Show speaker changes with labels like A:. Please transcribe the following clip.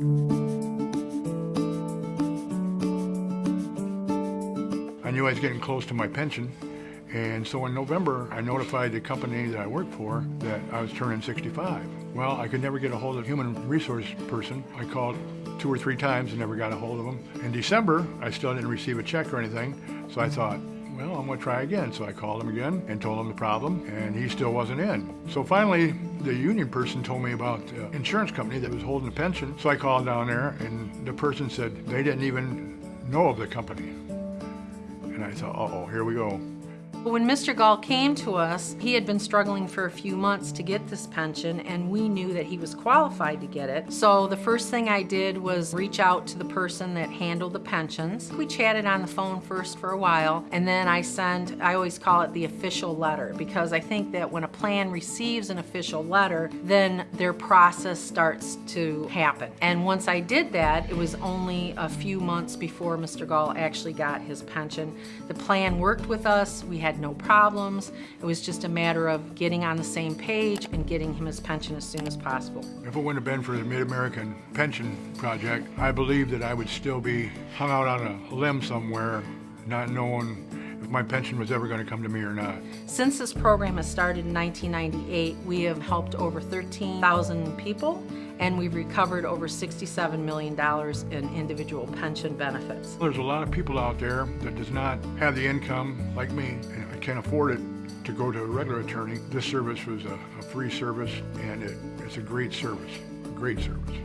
A: I knew I was getting close to my pension, and so in November, I notified the company that I worked for that I was turning 65. Well, I could never get a hold of a human resource person. I called two or three times and never got a hold of them. In December, I still didn't receive a check or anything, so I thought, well, I'm gonna try again. So I called him again and told him the problem, and he still wasn't in. So finally, the union person told me about the insurance company that was holding the pension. So I called down there, and the person said they didn't even know of the company. And I thought, uh-oh, here we go.
B: When Mr. Gall came to us, he had been struggling for a few months to get this pension and we knew that he was qualified to get it. So the first thing I did was reach out to the person that handled the pensions. We chatted on the phone first for a while and then I sent, I always call it the official letter because I think that when a plan receives an official letter, then their process starts to happen. And once I did that, it was only a few months before Mr. Gall actually got his pension. The plan worked with us. We had no problems. It was just a matter of getting on the same page and getting him his pension as soon as possible.
A: If it wouldn't have been for the Mid-American Pension Project, I believe that I would still be hung out on a limb somewhere, not knowing if my pension was ever going to come to me or not.
B: Since this program has started in 1998, we have helped over 13,000 people and we've recovered over $67 million in individual pension benefits.
A: There's a lot of people out there that does not have the income like me and I can't afford it to go to a regular attorney. This service was a, a free service and it, it's a great service, a great service.